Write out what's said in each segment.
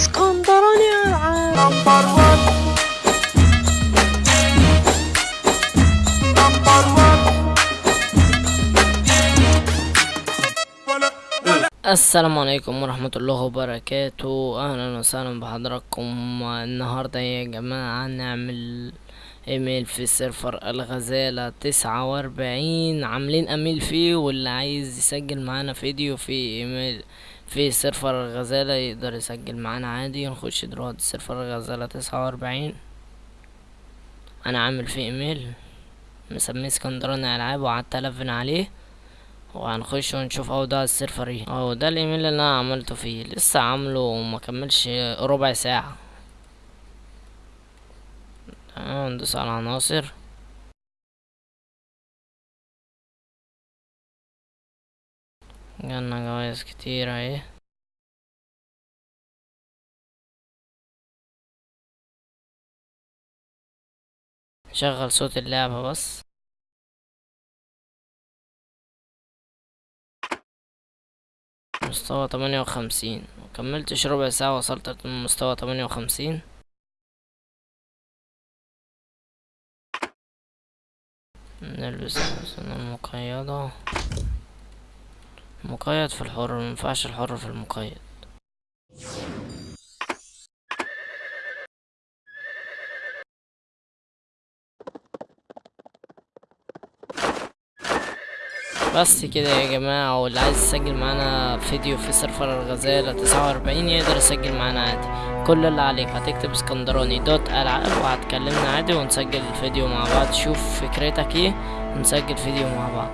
اسكندراني العاب السلام عليكم ورحمة الله وبركاته. أهلا وسهلا بحضراتكم. النهاردة يا جماعة نعمل إيميل في server الغزالة تسعة وأربعين. عاملين ايميل فيه واللي عايز يسجل معانا فيديو في إيميل في server الغزالة يقدر يسجل معانا عادي. نخش دلوقتي server الغزالة تسعة وأربعين. أنا عامل فيه إيميل. مسميه اسكندراني ألعاب وقعدت ألفن عليه. وهنخش ونشوف اوضاع ال server إيه. أهو ده الإيميل اللي أنا عملته فيه. لسه عامله وما كملش ربع ساعة. تمام ندوس على عناصر جالنا جوايز كتير اهي. شغل صوت اللعبة بس. مستوى تمانية وخمسين. مكملتش ربع ساعة وصلت لمستوى تمانية وخمسين. نلبس الحصانة المقيدة مقيد في الحر مينفعش الحر في المقيد. بس كده يا جماعة واللي عايز يسجل معانا فيديو في سيرفر الغزالة تسعة وأربعين يقدر يسجل معانا عادي. كل اللي عليك هتكتب اسكندراني دوت ألعاب وهتكلمنا عادي ونسجل الفيديو مع بعض. شوف فكرتك إيه ونسجل فيديو مع بعض.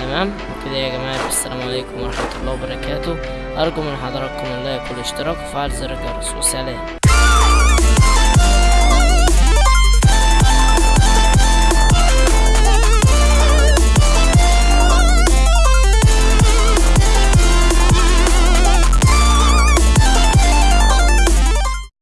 تمام؟ كده يا جماعة السلام عليكم ورحمة الله وبركاته. أرجو من حضراتكم اللايك والاشتراك وفعل زر الجرس وسلام.